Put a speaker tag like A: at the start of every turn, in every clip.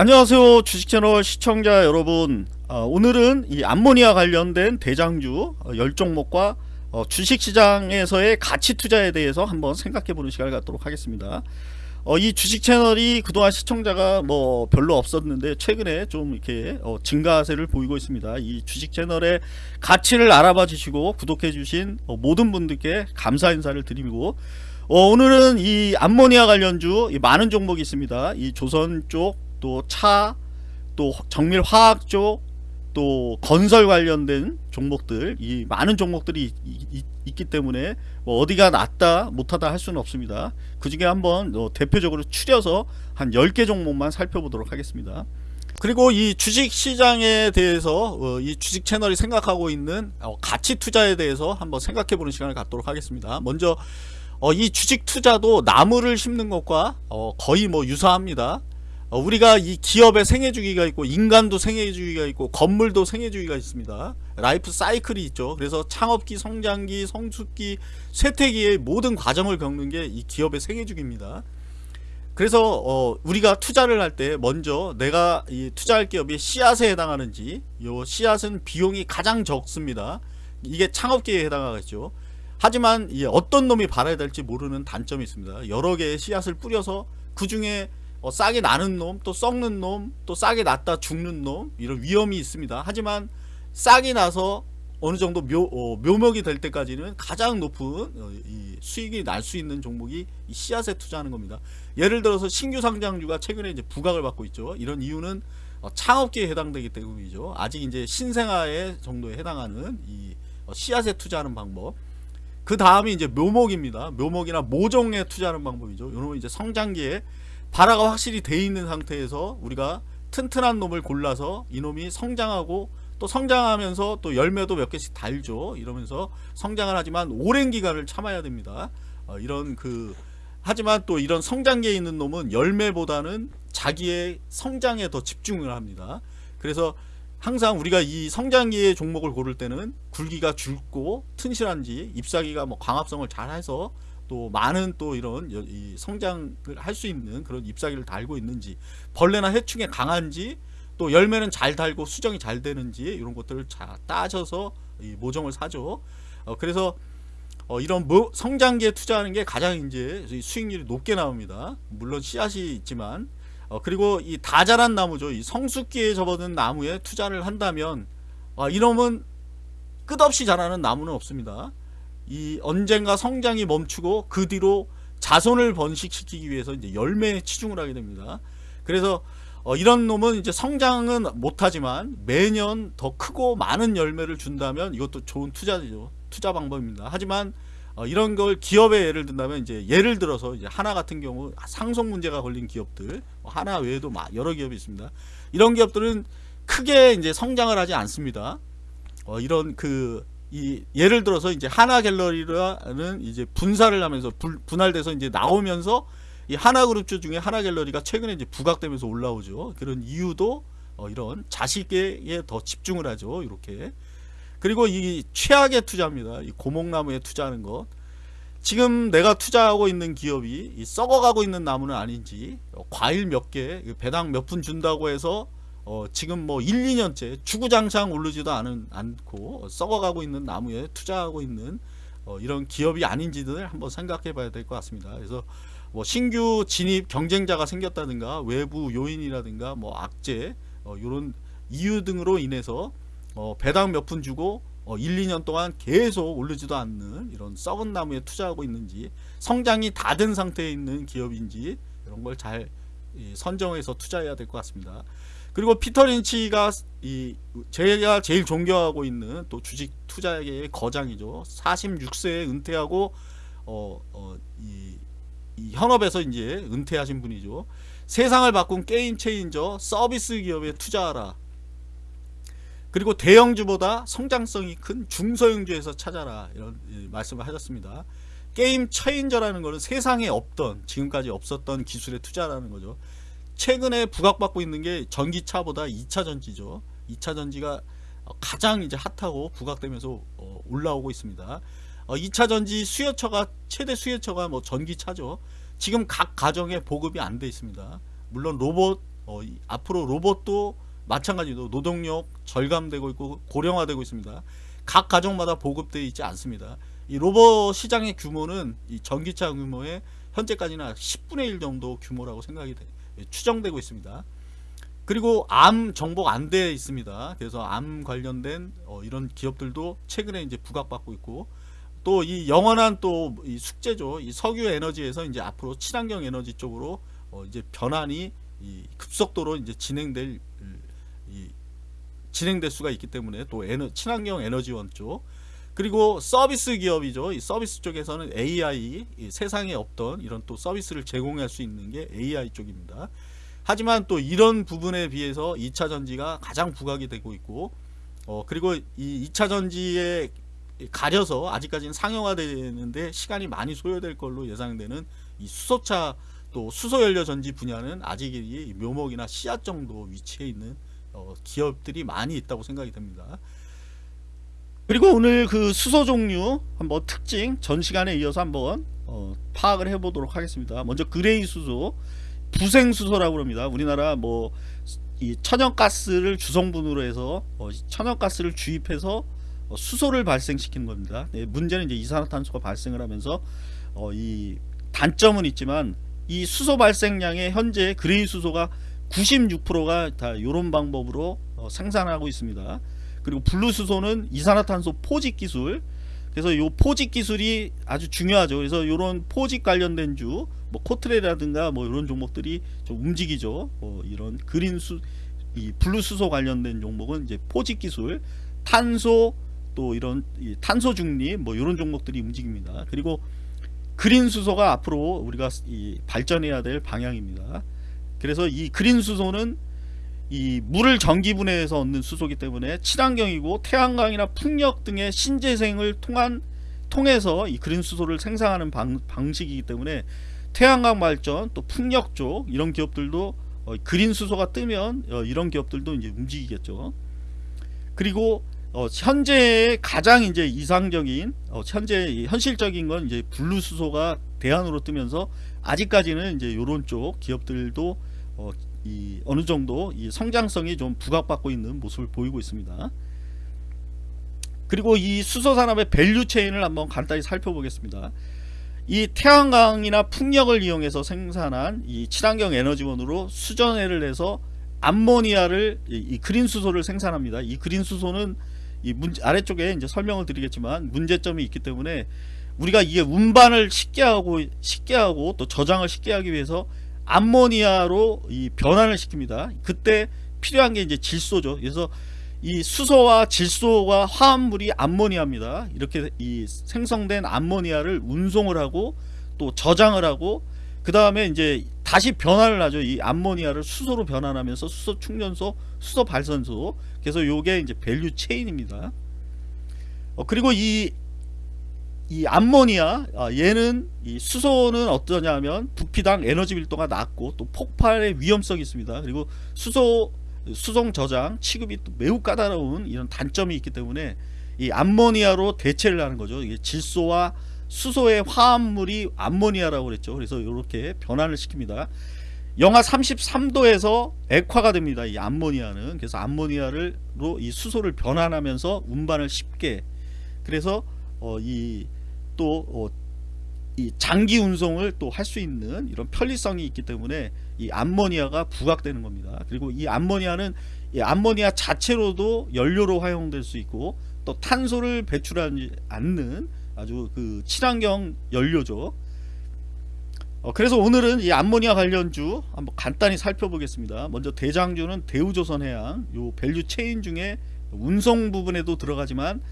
A: 안녕하세요 주식채널 시청자 여러분. 어, 오늘은 이 암모니아 관련된 대장주 어, 10종목과 어, 주식시장에서의 가치 투자에 대해서 한번 생각해보는 시간을 갖도록 하겠습니다. 어, 이 주식채널이 그동안 시청자가 뭐 별로 없었는데 최근에 좀 이렇게 어, 증가세를 보이고 있습니다. 이 주식채널의 가치를 알아봐 주시고 구독해 주신 어, 모든 분들께 감사 인사를 드리고 어, 오늘은 이 암모니아 관련주 이 많은 종목이 있습니다. 이 조선 쪽 또 차, 또 정밀 화학 쪽, 또 건설 관련된 종목들, 이 많은 종목들이 있기 때문에 뭐 어디가 낫다 못하다 할 수는 없습니다. 그 중에 한번 어, 대표적으로 추려서 한 10개 종목만 살펴보도록 하겠습니다. 그리고 이 주식 시장에 대해서 어, 이 주식 채널이 생각하고 있는 어, 가치 투자에 대해서 한번 생각해 보는 시간을 갖도록 하겠습니다. 먼저 어, 이 주식 투자도 나무를 심는 것과 어, 거의 뭐 유사합니다. 어, 우리가 이 기업의 생애주기가 있고 인간도 생애주기가 있고 건물도 생애주기가 있습니다. 라이프 사이클이 있죠. 그래서 창업기 성장기 성숙기 쇠퇴기의 모든 과정을 겪는 게 이 기업의 생애주기입니다. 그래서 어, 우리가 투자를 할 때 먼저 내가 이 투자할 기업이 씨앗에 해당하는지 요 씨앗은 비용이 가장 적습니다. 이게 창업기에 해당하겠죠. 하지만 어떤 놈이 발아야 될지 모르는 단점이 있습니다. 여러 개의 씨앗을 뿌려서 그 중에 어, 싸게 나는 놈, 또 썩는 놈, 또 싸게 났다 죽는 놈 이런 위험이 있습니다. 하지만 싹이 나서 어느 정도 묘, 어, 묘목이 될 때까지는 가장 높은 어, 수익이 날 수 있는 종목이 씨앗에 투자하는 겁니다. 예를 들어서 신규 상장주가 최근에 이제 부각을 받고 있죠. 이런 이유는 어, 창업기에 해당되기 때문이죠. 아직 이제 신생아의 정도에 해당하는 이 어, 씨앗에 투자하는 방법. 그 다음이 이제 묘목입니다. 묘목이나 모종에 투자하는 방법이죠. 이런 이제 성장기에 발화가 확실히 돼 있는 상태에서 우리가 튼튼한 놈을 골라서 이놈이 성장하고 또 성장하면서 또 열매도 몇 개씩 달죠. 이러면서 성장을 하지만 오랜 기간을 참아야 됩니다. 어, 이런 그 하지만 또 이런 성장기에 있는 놈은 열매보다는 자기의 성장에 더 집중을 합니다. 그래서 항상 우리가 이 성장기의 종목을 고를 때는 굵기가 굵고 튼실한지 잎사귀가 뭐 광합성을 잘 해서 또 많은 또 이런 성장을 할 수 있는 그런 잎사귀를 달고 있는지 벌레나 해충에 강한지 또 열매는 잘 달고 수정이 잘 되는지 이런 것들을 잘 따져서 모종을 사죠. 어, 그래서 어, 이런 뭐 성장기에 투자하는 게 가장 이제 수익률이 높게 나옵니다. 물론 씨앗이 있지만 어, 그리고 이 다 자란 나무죠. 이 성숙기에 접어든 나무에 투자를 한다면 아, 이놈은 끝없이 자라는 나무는 없습니다 이 언젠가 성장이 멈추고 그 뒤로 자손을 번식시키기 위해서 이제 열매에 치중을 하게 됩니다. 그래서 어, 이런 놈은 이제 성장은 못하지만 매년 더 크고 많은 열매를 준다면 이것도 좋은 투자죠. 투자 방법입니다. 하지만 어, 이런 걸 기업에 예를 든다면 이제 예를 들어서 이제 하나 같은 경우 상속 문제가 걸린 기업들 뭐 하나 외에도 여러 기업이 있습니다. 이런 기업들은 크게 이제 성장을 하지 않습니다. 어, 이런 그 이 예를 들어서 이제 하나 갤러리라는 이제 분사를 하면서 분, 분할돼서 이제 나오면서 이 하나 그룹주 중에 하나 갤러리가 최근에 이제 부각되면서 올라오죠. 그런 이유도 어 이런 자식에 더 집중을 하죠. 이렇게. 그리고 이 최악의 투자입니다. 이 고목나무에 투자하는 것. 지금 내가 투자하고 있는 기업이 썩어가고 있는 나무는 아닌지 어, 과일 몇 개 배당 몇 푼 준다고 해서 어, 지금 뭐 1, 2년째 주구장창 오르지도 않은, 않고 썩어가고 있는 나무에 투자하고 있는 어, 이런 기업이 아닌지를 한번 생각해 봐야 될 것 같습니다. 그래서 뭐 신규 진입 경쟁자가 생겼다든가 외부 요인이라든가 뭐 악재 어, 이런 이유 등으로 인해서 어, 배당 몇 푼 주고 어, 1, 2년 동안 계속 오르지도 않는 이런 썩은 나무에 투자하고 있는지 성장이 다 된 상태에 있는 기업인지 이런 걸 잘 선정해서 투자해야 될 것 같습니다. 그리고 피터 린치가 이 제가 제일 존경하고 있는 또 주식 투자계의 거장이죠. 46세에 은퇴하고 어, 어, 이, 이 현업에서 이제 은퇴하신 분이죠. 세상을 바꾼 게임 체인저 서비스 기업에 투자하라. 그리고 대형주보다 성장성이 큰 중소형주에서 찾아라 이런 말씀을 하셨습니다. 게임 체인저라는 것은 세상에 없던 지금까지 없었던 기술에 투자라는 거죠. 최근에 부각받고 있는 게 전기차보다 2차 전지죠. 2차 전지가 가장 이제 핫하고 부각되면서 어, 올라오고 있습니다. 2차 어, 전지 수요처가 최대 수요처가 뭐 전기차죠. 지금 각 가정에 보급이 안 돼 있습니다. 물론 로봇 어, 이- 앞으로 로봇도 마찬가지로 노동력 절감되고 있고 고령화되고 있습니다. 각 가정마다 보급되어 있지 않습니다. 이 로봇 시장의 규모는 이 전기차 규모의 현재까지는 10분의 1 정도 규모라고 생각이 돼, 예, 추정되고 있습니다. 그리고 암 정복 안 돼 있습니다. 그래서 암 관련된 어, 이런 기업들도 최근에 이제 부각받고 있고 또 이 영원한 또 이 숙제죠. 이 석유 에너지에서 이제 앞으로 친환경 에너지 쪽으로 어, 이제 변환이 이 급속도로 이제 진행될 음, 이 진행될 수가 있기 때문에 또 에너, 친환경 에너지원 쪽 그리고 서비스 기업이죠. 이 서비스 쪽에서는 AI 이 세상에 없던 이런 또 서비스를 제공할 수 있는 게 AI 쪽입니다. 하지만 또 이런 부분에 비해서 2차 전지가 가장 부각이 되고 있고 어 그리고 이 2차 전지에 가려서 아직까지는 상용화되는데 시간이 많이 소요될 걸로 예상되는 이 수소차 또 수소연료 전지 분야는 아직 이 묘목이나 씨앗 정도 위치해 있는 어 기업들이 많이 있다고 생각이 됩니다. 그리고 오늘 그 수소 종류 한번 특징 전 시간에 이어서 한번 어 파악을 해보도록 하겠습니다. 먼저 그레이 수소 부생 수소라고 합니다. 우리나라 뭐 이 천연가스를 주성분으로 해서 어 천연가스를 주입해서 어 수소를 발생시키는 겁니다. 네, 문제는 이제 이산화탄소가 발생을 하면서 어이 단점은 있지만 이 수소 발생량의 현재 gray 수소가 96%가 다 이런 방법으로 어 생산하고 있습니다. 그리고 blue 수소는 이산화탄소 포집 기술 그래서 이 포집 기술이 아주 중요하죠. 그래서 이런 포집 관련된 주, 뭐 코트레라든가 뭐 이런 종목들이 좀 움직이죠. 뭐 이런 green 수, 이 blue 수소 관련된 종목은 이제 포집 기술, 탄소 또 이런 이 탄소 중립 뭐 이런 종목들이 움직입니다. 그리고 그린 수소가 앞으로 우리가 이 발전해야 될 방향입니다. 그래서 이 그린 수소는 이 물을 전기분해해서 얻는 수소기 때문에 친환경이고 태양광이나 풍력 등의 신재생을 통한 통해서 이 그린 수소를 생산하는 방, 방식이기 때문에 태양광 발전 또 풍력 쪽 이런 기업들도 어, 그린 수소가 뜨면 어, 이런 기업들도 이제 움직이겠죠. 그리고 어, 현재 가장 이제 이상적인 어, 현재 이 현실적인 건 이제 블루 수소가 대안으로 뜨면서 아직까지는 이제 요런 쪽 기업들도 어, 이 어느 정도 이 성장성이 좀 부각받고 있는 모습을 보이고 있습니다. 그리고 이 수소 산업의 value chain을 한번 간단히 살펴보겠습니다. 이 태양광이나 풍력을 이용해서 생산한 이 친환경 에너지원으로 수전해를 내서 암모니아를 이, 이 그린 수소를 생산합니다. 이 그린 수소는 이 문, 아래쪽에 이제 설명을 드리겠지만 문제점이 있기 때문에 우리가 이게 운반을 쉽게 하고 쉽게 하고 또 저장을 쉽게 하기 위해서 암모니아로 이 변환을 시킵니다. 그때 필요한 게 이제 질소죠. 그래서 이 수소와 질소와 화합물이 암모니아입니다. 이렇게 이 생성된 암모니아를 운송을 하고 또 저장을 하고 그 다음에 이제 다시 변환을 하죠. 이 암모니아를 수소로 변환하면서 수소 충전소, 수소 발전소. 그래서 요게 이제 value chain입니다. 어, 그리고 이, 이 암모니아, 아, 얘는 이 수소는 어떠냐면 부피당 에너지 밀도가 낮고 또 폭발의 위험성이 있습니다. 그리고 수소 수송 저장 취급이 또 매우 까다로운 이런 단점이 있기 때문에 이 암모니아로 대체를 하는 거죠. 이게 질소와 수소의 화합물이 암모니아라고 그랬죠. 그래서 이렇게 변환을 시킵니다. 영하 33도에서 액화가 됩니다. 이 암모니아는 그래서 암모니아를로 이 수소를 변환하면서 운반을 쉽게 그래서 어 이 또어이 장기 운송을 또 할 수 있는 이런 편리성이 있기 때문에 이 암모니아가 부각되는 겁니다. 그리고 이 암모니아는 이 암모니아 자체로도 연료로 활용될 수 있고 또 탄소를 배출하지 않는 아주 그 친환경 연료죠. 어, 그래서 오늘은 이 암모니아 관련주 한번 간단히 살펴보겠습니다. 먼저 대장주는 대우조선해양 요 value chain 중에 운송 부분에도 들어가지만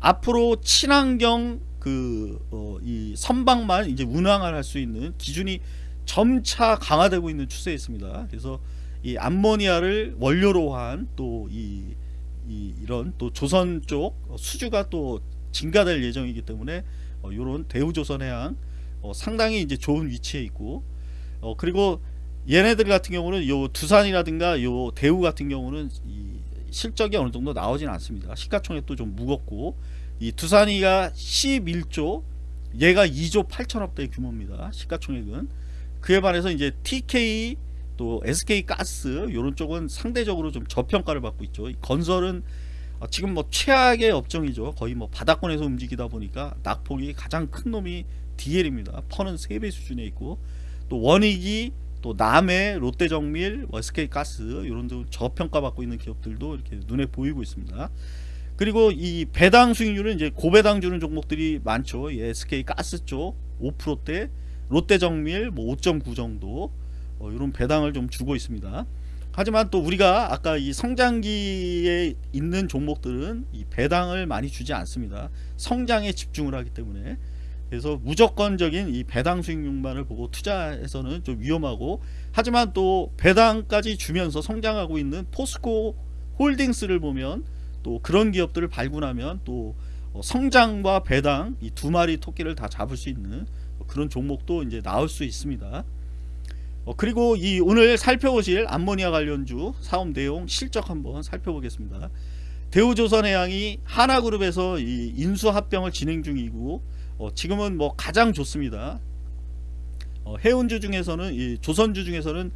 A: 앞으로 친환경 그이 선박만 이제 운항을 할 수 있는 기준이 점차 강화되고 있는 추세에 있습니다. 그래서 이 암모니아를 원료로 한 또이 이, 이런 또 조선 쪽 수주가 또 증가될 예정이기 때문에 어, 이런 대우조선 해양 어, 상당히 이제 좋은 위치에 있고 어, 그리고 얘네들 같은 경우는 요 두산이라든가 요 대우 같은 경우는 이 실적이 어느 정도 나오진 않습니다. 시가총액도 좀 무겁고 이 두산이가 11조 얘가 2조 8천억대 규모입니다. 시가총액은 그에 반해서 이제 TK 또 SK 가스 이런 쪽은 상대적으로 좀 저평가를 받고 있죠. 이 건설은 어, 지금 뭐 최악의 업종이죠. 거의 뭐 바닥권에서 움직이다 보니까 낙폭이 가장 큰 놈이 DL입니다. 퍼는 3배 수준에 있고 또 원익이 또 남해, 롯데정밀, 뭐 SK가스 이런 데 저평가 받고 있는 기업들도 이렇게 눈에 보이고 있습니다. 그리고 이 배당 수익률은 이제 고배당 주는 종목들이 많죠. 이 SK가스 쪽 5%대, 롯데정밀 뭐 5.9 정도 어, 이런 배당을 좀 주고 있습니다. 하지만 또 우리가 아까 이 성장기에 있는 종목들은 이 배당을 많이 주지 않습니다. 성장에 집중을 하기 때문에 그래서 무조건적인 이 배당 수익률만을 보고 투자해서는 좀 위험하고 하지만 또 배당까지 주면서 성장하고 있는 포스코 홀딩스를 보면 또 그런 기업들을 발굴하면 또 어, 성장과 배당 이 두 마리 토끼를 다 잡을 수 있는 그런 종목도 이제 나올 수 있습니다. 어, 그리고 이 오늘 살펴보실 암모니아 관련주 사업 내용 실적 한번 살펴보겠습니다. 대우조선해양이 하나그룹에서 이 인수합병을 진행 중이고 어, 지금은 뭐 가장 좋습니다. 어, 해운주 중에서는 이 조선주 중에서는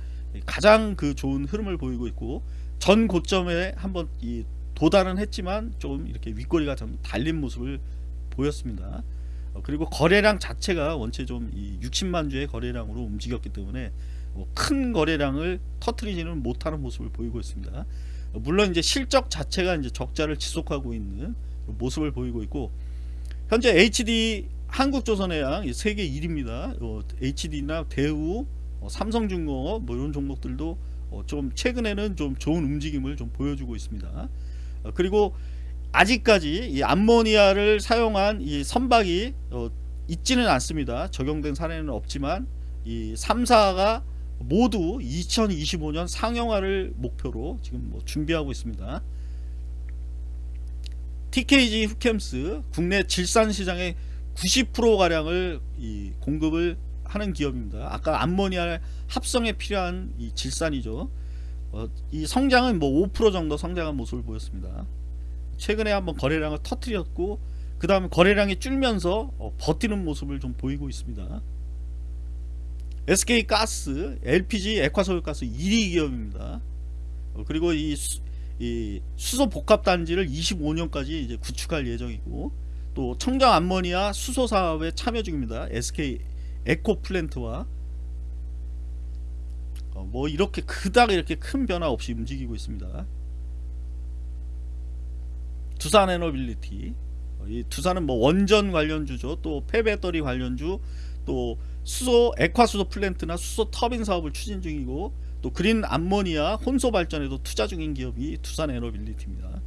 A: 가장 그 좋은 흐름을 보이고 있고 전 고점에 한번 이 도달은 했지만 좀 이렇게 윗꼬리가 좀 달린 모습을 보였습니다. 어, 그리고 거래량 자체가 원체 좀이 60만 주의 거래량으로 움직였기 때문에 뭐큰 거래량을 터트리지는 못하는 모습을 보이고 있습니다. 어, 물론 이제 실적 자체가 이제 적자를 지속하고 있는 모습을 보이고 있고 현재 HD 한국조선해양 세계 1위입니다. 어, HD나 대우, 어, 삼성중공업 뭐 이런 종목들도 어, 좀 최근에는 좀 좋은 움직임을 좀 보여주고 있습니다. 어, 그리고 아직까지 이 암모니아를 사용한 이 선박이 어, 있지는 않습니다. 적용된 사례는 없지만 이 3사가 모두 2025년 상용화를 목표로 지금 뭐 준비하고 있습니다. TKG 후캠스 국내 질산 시장의 90% 가량을 이 공급을 하는 기업입니다. 아까 암모니아 합성에 필요한 이 질산이죠. 어, 이 성장은 뭐 5% 정도 성장한 모습을 보였습니다. 최근에 한번 거래량을 터트렸고 그 다음에 거래량이 줄면서 어, 버티는 모습을 좀 보이고 있습니다. SK 가스, LPG, 액화소유가스 1위 기업입니다. 어, 그리고 이, 수, 이 수소 복합 단지를 25년까지 이제 구축할 예정이고 또 청정 암모니아 수소 사업에 참여 중입니다. SK 에코 플랜트와 어, 뭐 이렇게 그닥 이렇게 큰 변화 없이 움직이고 있습니다. 두산 에너빌리티 어, 이 두산은 뭐 원전 관련주죠. 또 폐배터리 관련주 또 수소 액화수소 플랜트나 수소 터빈 사업을 추진 중이고 또 그린 암모니아 혼소 발전에도 투자 중인 기업이 두산 에너빌리티입니다.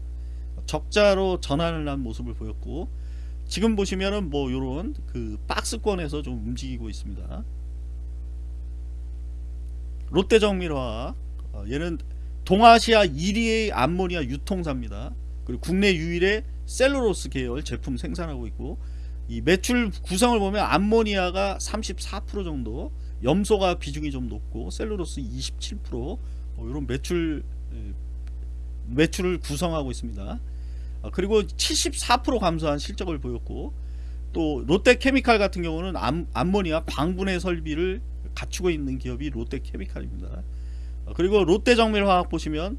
A: 적자로 전환을 한 모습을 보였고 지금 보시면은 뭐 요런 그 박스권에서 좀 움직이고 있습니다. 롯데 정밀화학 어, 얘는 동아시아 1위의 암모니아 유통사입니다. 그리고 국내 유일의 셀루로스 계열 제품 생산하고 있고 이 매출 구성을 보면 암모니아가 34% 정도 염소가 비중이 좀 높고 셀루로스 27% 어, 이런 매출 매출을 구성하고 있습니다. 아, 그리고 74% 감소한 실적을 보였고 또 롯데케미칼 같은 경우는 암, 암모니아 광분해 설비를 갖추고 있는 기업이 롯데케미칼입니다. 아, 그리고 롯데정밀화학 보시면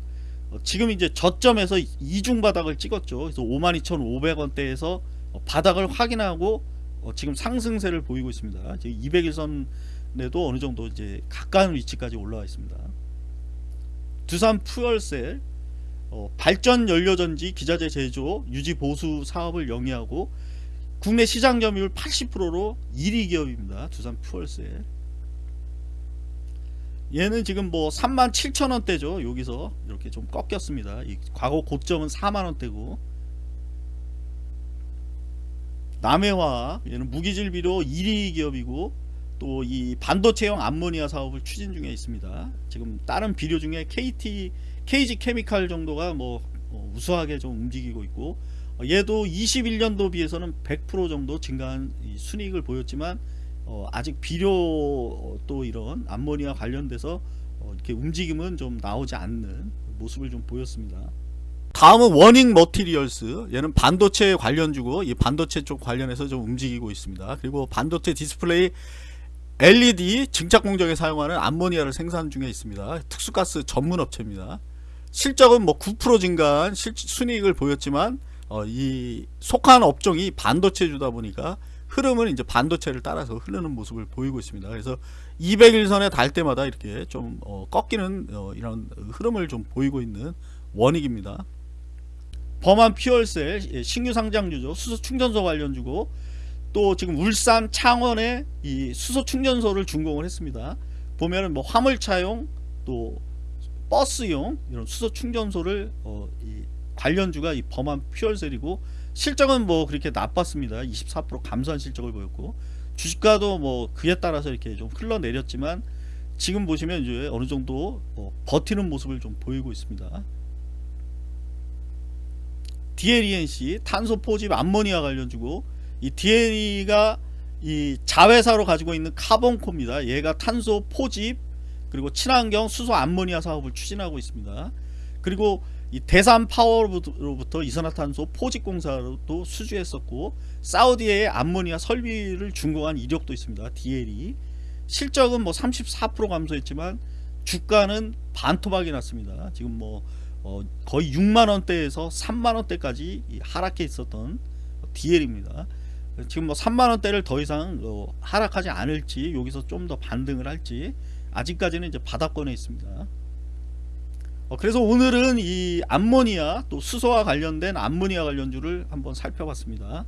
A: 어, 지금 이제 저점에서 이중 바닥을 찍었죠. 그래서 52,500원대에서 어, 바닥을 확인하고 어, 지금 상승세를 보이고 있습니다. 200일선에도 어느 정도 이제 가까운 위치까지 올라와 있습니다. 두산 푸얼셀 어, 발전 연료전지 기자재 제조 유지 보수 사업을 영위하고 국내 시장 점유율 80%로 1위 기업입니다. 두산 푸얼셀 얘는 지금 뭐 37,000원대죠. 여기서 이렇게 좀 꺾였습니다. 이 과거 고점은 4만원대고 남해화 얘는 무기질비료 1위 기업이고 또 이 반도체용 암모니아 사업을 추진 중에 있습니다. 지금 다른 비료 중에 KT, KG 케미칼 정도가 뭐 어, 우수하게 좀 움직이고 있고 얘도 21년도 비해서는 100% 정도 증가한 순이익을 보였지만 어, 아직 비료 또 이런 암모니아 관련돼서 어, 이렇게 움직임은 좀 나오지 않는 모습을 좀 보였습니다. 다음은 원익머트리얼즈 얘는 반도체 관련주고 이 반도체 쪽 관련해서 좀 움직이고 있습니다 그리고 반도체 디스플레이 LED 증착 공정에 사용하는 암모니아를 생산 중에 있습니다. 특수가스 전문 업체입니다. 실적은 뭐 9% 증가한 실, 순이익을 보였지만 어, 이 속한 업종이 반도체주다 보니까 흐름은 이제 반도체를 따라서 흐르는 모습을 보이고 있습니다. 그래서 200일선에 달 때마다 이렇게 좀 어, 꺾이는 어, 이런 흐름을 좀 보이고 있는 원익입니다. 범한 예, 신규 상장주죠. 수소 충전소 관련 주고 또 지금 울산 창원에 이 수소 충전소를 준공을 했습니다. 보면은 뭐 화물차용 또 버스용 이런 수소 충전소를 어, 이 관련주가 이 범한 퓨얼셀이고 실적은 뭐 그렇게 나빴습니다. 24% 감소한 실적을 보였고 주식가도 뭐 그에 따라서 이렇게 좀 흘러내렸지만 지금 보시면 이제 어느 정도 어, 버티는 모습을 좀 보이고 있습니다. DLENC 탄소 포집 암모니아 관련 주고 이 DLE가 이 자회사로 가지고 있는 카본코입니다. 얘가 탄소 포집 그리고 친환경 수소 암모니아 사업을 추진하고 있습니다. 그리고 이 대산 파워로부터 이산화탄소 포집 공사도 수주했었고 사우디에 암모니아 설비를 준공한 이력도 있습니다. DLE 실적은 뭐 34% 감소했지만 주가는 반토막이 났습니다. 지금 뭐 어, 거의 6만 원대에서 3만 원대까지 하락해 있었던 DL입니다. 지금 뭐 3만 원대를 더 이상 어, 하락하지 않을지 여기서 좀 더 반등을 할지 아직까지는 이제 바닥권에 있습니다. 어, 그래서 오늘은 이 암모니아 또 수소와 관련된 암모니아 관련주를 한번 살펴봤습니다.